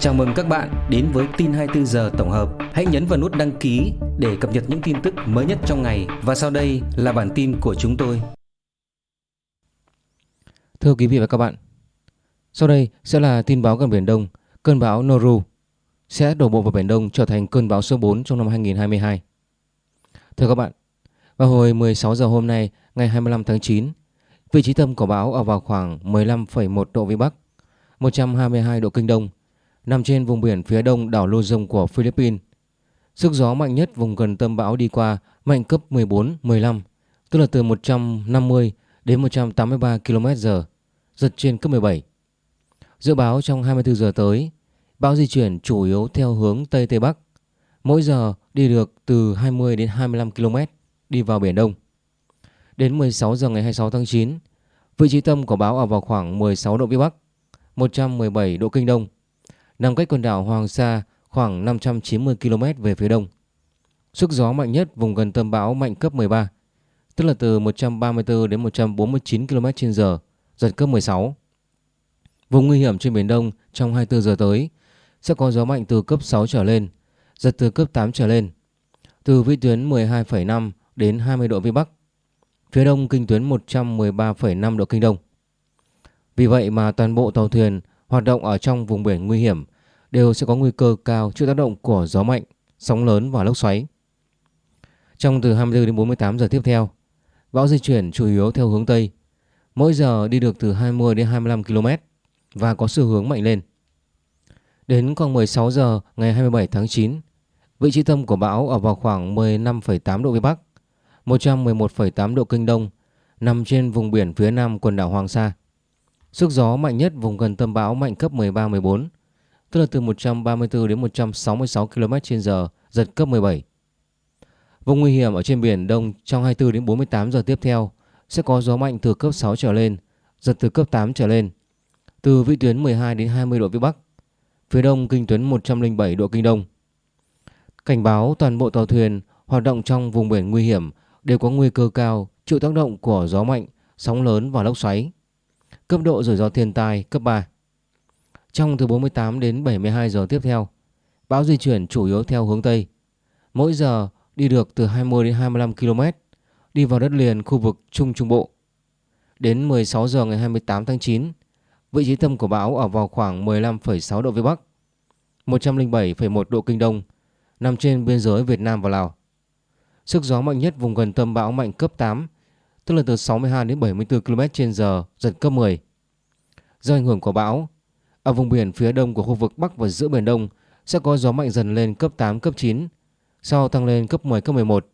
Chào mừng các bạn đến với tin 24 giờ tổng hợp. Hãy nhấn vào nút đăng ký để cập nhật những tin tức mới nhất trong ngày và sau đây là bản tin của chúng tôi. Thưa quý vị và các bạn, sau đây sẽ là tin báo gần Biển Đông, cơn bão Noru sẽ đổ bộ vào Biển Đông trở thành cơn bão số 4 trong năm 2022. Thưa các bạn, vào hồi 16 giờ hôm nay, ngày 25 tháng 9, vị trí tâm của bão ở vào khoảng 15,1 độ Vĩ Bắc, 122 độ Kinh Đông, nằm trên vùng biển phía đông đảo Luzon của Philippines. Sức gió mạnh nhất vùng gần tâm bão đi qua mạnh cấp 14-15, tức là từ 150 đến 183 km/h, giật trên cấp 17. Dự báo trong 24 giờ tới, bão di chuyển chủ yếu theo hướng Tây Tây Bắc, mỗi giờ đi được từ 20 đến 25 km đi vào Biển Đông. Đến 16 giờ ngày 26 tháng 9, vị trí tâm của bão ở vào khoảng 16 độ Vĩ Bắc, 117 độ Kinh Đông, nằm cách quần đảo Hoàng Sa khoảng 590 km về phía đông. Sức gió mạnh nhất vùng gần tâm bão mạnh cấp 13, tức là từ 134 đến 149 km/h, giật cấp 16. Vùng nguy hiểm trên Biển Đông trong 24 giờ tới sẽ có gió mạnh từ cấp 6 trở lên, giật từ cấp 8 trở lên, từ vĩ tuyến 12,5 đến 20 độ Vĩ Bắc, phía đông kinh tuyến 113,5 độ Kinh Đông. Vì vậy mà toàn bộ tàu thuyền hoạt động ở trong vùng biển nguy hiểm đều sẽ có nguy cơ cao chịu tác động của gió mạnh, sóng lớn và lốc xoáy. Trong từ 24 đến 48 giờ tiếp theo, bão di chuyển chủ yếu theo hướng Tây, mỗi giờ đi được từ 20 đến 25 km và có xu hướng mạnh lên. Đến khoảng 16 giờ ngày 27 tháng 9, vị trí tâm của bão ở vào khoảng 15,8 độ Vĩ Bắc, 111,8 độ Kinh Đông, nằm trên vùng biển phía nam quần đảo Hoàng Sa. Sức gió mạnh nhất vùng gần tâm bão mạnh cấp 13-14, tức là từ 134 đến 166 km/h, giật cấp 17. Vùng nguy hiểm ở trên biển Đông trong 24 đến 48 giờ tiếp theo sẽ có gió mạnh từ cấp 6 trở lên, giật từ cấp 8 trở lên, từ vĩ tuyến 12 đến 20 độ vĩ Bắc, phía đông kinh tuyến 107 độ kinh đông. Cảnh báo toàn bộ tàu thuyền hoạt động trong vùng biển nguy hiểm đều có nguy cơ cao chịu tác động của gió mạnh, sóng lớn và lốc xoáy. Cấp độ rủi ro thiên tai cấp 3. Trong từ 48 đến 72 giờ tiếp theo, bão di chuyển chủ yếu theo hướng Tây. Mỗi giờ đi được từ 20 đến 25 km, đi vào đất liền khu vực Trung Trung Bộ. Đến 16 giờ ngày 28 tháng 9, vị trí tâm của bão ở vào khoảng 15,6 độ Vĩ Bắc, 107,1 độ Kinh Đông, nằm trên biên giới Việt Nam và Lào. Sức gió mạnh nhất vùng gần tâm bão mạnh cấp 8, tức là từ 62 đến 74 km/h, giật cấp 10. Do ảnh hưởng của bão, ở vùng biển phía đông của khu vực Bắc và giữa Biển Đông sẽ có gió mạnh dần lên cấp 8, cấp 9, sau tăng lên cấp 10, cấp 11.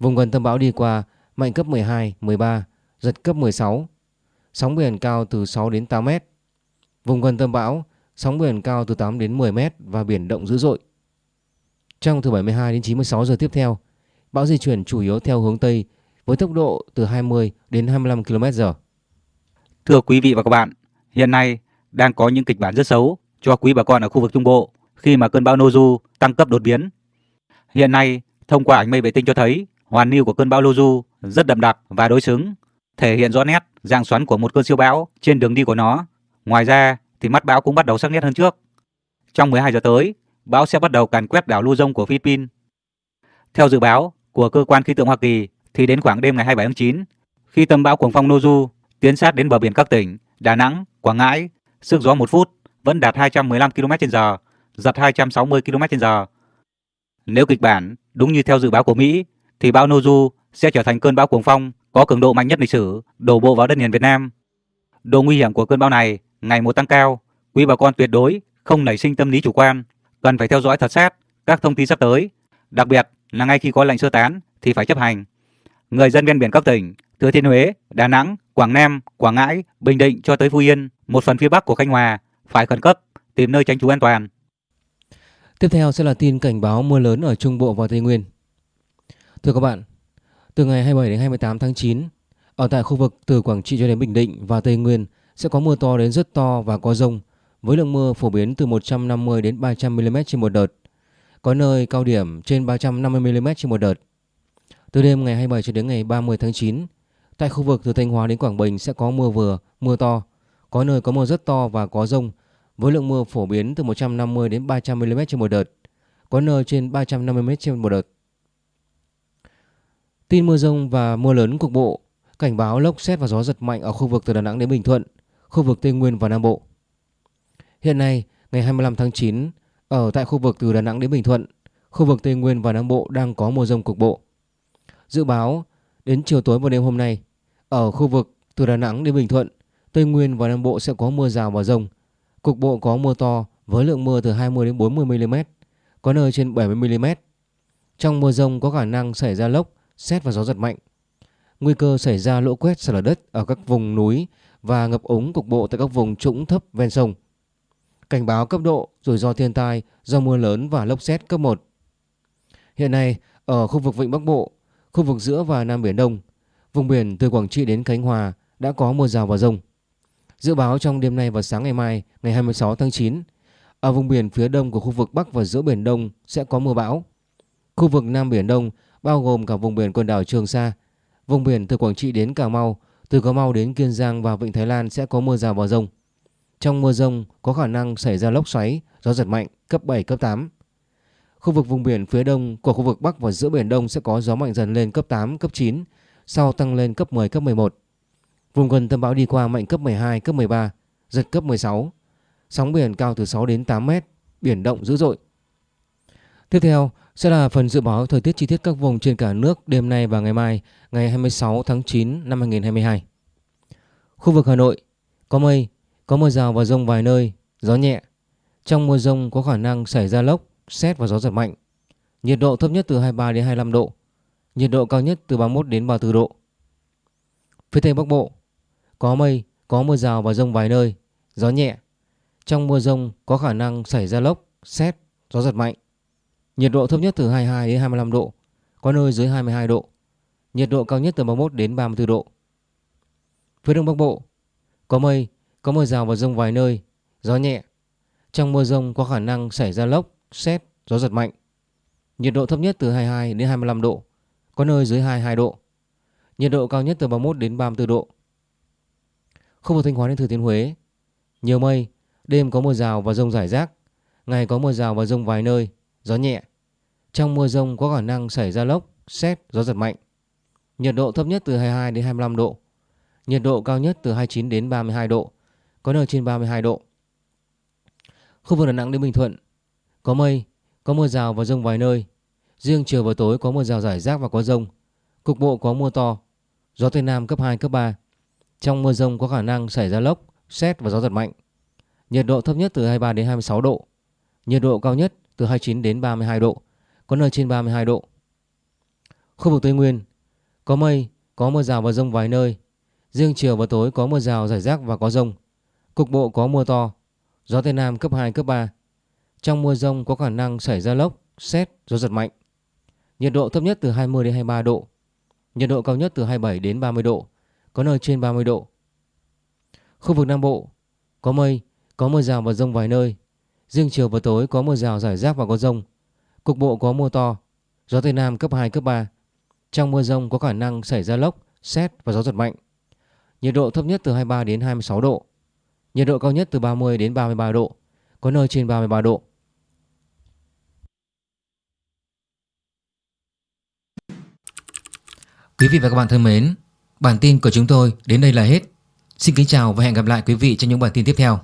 Vùng gần tâm bão đi qua mạnh cấp 12, 13, giật cấp 16. Sóng biển cao từ 6 đến 8 mét. Vùng gần tâm bão, sóng biển cao từ 8 đến 10 mét và biển động dữ dội. Trong từ 72 đến 96 giờ tiếp theo, bão di chuyển chủ yếu theo hướng Tây với tốc độ từ 20 đến 25 km/h. Thưa quý vị và các bạn, hiện nay đang có những kịch bản rất xấu cho quý bà con ở khu vực Trung Bộ khi mà cơn bão Noju tăng cấp đột biến. Hiện nay, thông qua ảnh mây vệ tinh cho thấy hoàn lưu của cơn bão Noju rất đậm đặc và đối xứng, thể hiện rõ nét dạng xoắn của một cơn siêu bão trên đường đi của nó. Ngoài ra thì mắt bão cũng bắt đầu sắc nét hơn trước. Trong 12 giờ tới, bão sẽ bắt đầu càn quét đảo Luzon của Philippines. Theo dự báo của cơ quan khí tượng Hoa Kỳ thì đến khoảng đêm ngày 27 tháng 9, khi tâm bão cuồng phong Noju tiến sát đến bờ biển các tỉnh Đà Nẵng, Quảng Ngãi, sức gió 1 phút vẫn đạt 215 km/h, giật 260 km/h. Nếu kịch bản đúng như theo dự báo của Mỹ thì bão Noju sẽ trở thành cơn bão cuồng phong có cường độ mạnh nhất lịch sử đổ bộ vào đất liền Việt Nam. Độ nguy hiểm của cơn bão này ngày một tăng cao, quý bà con tuyệt đối không nảy sinh tâm lý chủ quan, cần phải theo dõi thật sát các thông tin sắp tới, đặc biệt là ngay khi có lệnh sơ tán thì phải chấp hành. Người dân ven biển các tỉnh Thừa Thiên Huế, Đà Nẵng, Quảng Nam, Quảng Ngãi, Bình Định cho tới Phú Yên, một phần phía Bắc của Khánh Hòa phải khẩn cấp tìm nơi tránh trú an toàn. Tiếp theo sẽ là tin cảnh báo mưa lớn ở Trung Bộ và Tây Nguyên. Thưa các bạn, từ ngày 27 đến 28 tháng 9, ở tại khu vực từ Quảng Trị cho đến Bình Định và Tây Nguyên sẽ có mưa to đến rất to và có rông, với lượng mưa phổ biến từ 150 đến 300 mm trên một đợt. Có nơi cao điểm trên 350 mm trên một đợt. Từ đêm ngày 27 cho đến ngày 30 tháng 9, tại khu vực từ Thanh Hóa đến Quảng Bình sẽ có mưa vừa, mưa to, có nơi có mưa rất to và có rông, với lượng mưa phổ biến từ 150 đến 300 mm trên một đợt, có nơi trên 350 mm trên một đợt. Tin mưa rông và mưa lớn cục bộ, cảnh báo lốc xét và gió giật mạnh ở khu vực từ Đà Nẵng đến Bình Thuận, khu vực Tây Nguyên và Nam Bộ. Hiện nay, ngày 25 tháng 9, ở tại khu vực từ Đà Nẵng đến Bình Thuận, khu vực Tây Nguyên và Nam Bộ đang có mưa rông cục bộ. Dự báo đến chiều tối và đêm hôm nay, ở khu vực từ Đà Nẵng đến Bình Thuận, Tây Nguyên và Nam Bộ sẽ có mưa rào và rông. Cục bộ có mưa to với lượng mưa từ 20 đến 40 mm, có nơi trên 70 mm. Trong mưa rông có khả năng xảy ra lốc, xét và gió giật mạnh. Nguy cơ xảy ra lũ quét sạt lở đất ở các vùng núi và ngập úng cục bộ tại các vùng trũng thấp ven sông. Cảnh báo cấp độ rủi ro thiên tai do mưa lớn và lốc xét cấp 1. Hiện nay, ở khu vực Vịnh Bắc Bộ, khu vực giữa và Nam Biển Đông, vùng biển từ Quảng Trị đến Khánh Hòa đã có mưa rào và rông. Dự báo trong đêm nay và sáng ngày mai, ngày 26 tháng 9, ở vùng biển phía đông của khu vực Bắc và giữa Biển Đông sẽ có mưa bão. Khu vực Nam Biển Đông bao gồm cả vùng biển quần đảo Trường Sa, vùng biển từ Quảng Trị đến Cà Mau, từ Cà Mau đến Kiên Giang và Vịnh Thái Lan sẽ có mưa rào và rông. Trong mưa rông có khả năng xảy ra lốc xoáy, gió giật mạnh cấp 7, cấp 8. Khu vực vùng biển phía đông của khu vực Bắc và giữa Biển Đông sẽ có gió mạnh dần lên cấp 8, cấp 9, sau tăng lên cấp 10, cấp 11. Vùng gần tâm bão đi qua mạnh cấp 12, cấp 13, giật cấp 16. Sóng biển cao từ 6 đến 8 mét, biển động dữ dội. Tiếp theo sẽ là phần dự báo thời tiết chi tiết các vùng trên cả nước đêm nay và ngày mai, ngày 26 tháng 9 năm 2022. Khu vực Hà Nội có mây, có mưa rào và rông vài nơi, gió nhẹ. Trong mưa rông có khả năng xảy ra lốc, sét và gió giật mạnh. Nhiệt độ thấp nhất từ 23 đến 25 độ, nhiệt độ cao nhất từ 31 đến 34 độ. Phía Tây Bắc Bộ có mây, có mưa rào và rông vài nơi, gió nhẹ. Trong mưa rông có khả năng xảy ra lốc, sét, gió giật mạnh. Nhiệt độ thấp nhất từ 22 đến 25 độ, có nơi dưới 22 độ. Nhiệt độ cao nhất từ 31 đến 34 độ. Phía Đông Bắc Bộ có mây, có mưa rào và rông vài nơi, gió nhẹ. Trong mưa rông có khả năng xảy ra lốc, xét, gió giật mạnh. Nhiệt độ thấp nhất từ 22 đến 25 độ, có nơi dưới 22 độ. Nhiệt độ cao nhất từ 31 đến 34 độ. Khu vực Thanh Hóa đến Thừa Thiên Huế, nhiều mây, đêm có mưa rào và rông rải rác, ngày có mưa rào và rông vài nơi, gió nhẹ. Trong mưa rông có khả năng xảy ra lốc, xét, gió giật mạnh. Nhiệt độ thấp nhất từ 22 đến 25 độ. Nhiệt độ cao nhất từ 29 đến 32 độ, có nơi trên 32 độ. Khu vực Đà Nẵng đến Bình Thuận, có mây, có mưa rào và rông vài nơi. Riêng chiều và tối có mưa rào rải rác và có rông. Cục bộ có mưa to, gió Tây Nam cấp 2, cấp 3. Trong mưa rông có khả năng xảy ra lốc, xét và gió giật mạnh. Nhiệt độ thấp nhất từ 23 đến 26 độ. Nhiệt độ cao nhất từ 29 đến 32 độ, có nơi trên 32 độ. Khu vực Tây Nguyên có mây, có mưa rào và rông vài nơi. Riêng chiều và tối có mưa rào rải rác và có rông. Cục bộ có mưa to, gió Tây Nam cấp 2, cấp 3. Trong mưa rông có khả năng xảy ra lốc, xét, gió giật mạnh. Nhiệt độ thấp nhất từ 20 đến 23 độ. Nhiệt độ cao nhất từ 27 đến 30 độ, có nơi trên 30 độ. Khu vực Nam Bộ có mây, có mưa rào và rông vài nơi. Riêng chiều và tối có mưa rào rải rác và có rông. Cục bộ có mưa to, gió Tây Nam cấp 2, cấp 3. Trong mưa rông có khả năng xảy ra lốc, xét và gió giật mạnh. Nhiệt độ thấp nhất từ 23 đến 26 độ. Nhiệt độ cao nhất từ 30 đến 33 độ, có nơi trên 33 độ. Quý vị và các bạn thân mến, bản tin của chúng tôi đến đây là hết. Xin kính chào và hẹn gặp lại quý vị trong những bản tin tiếp theo.